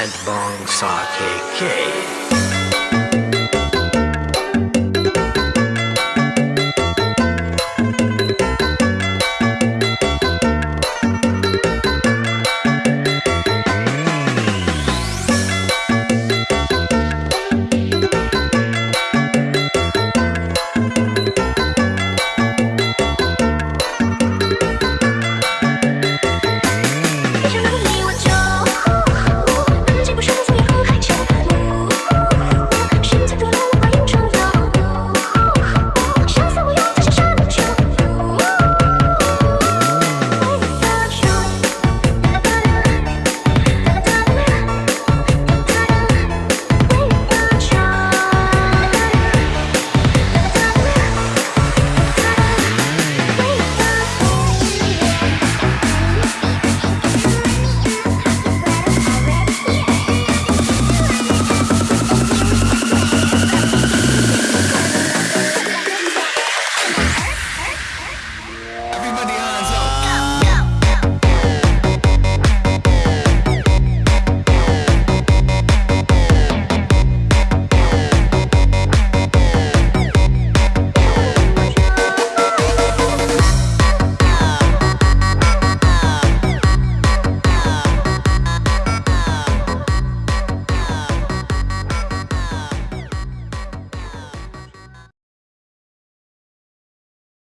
And Bong Sake K.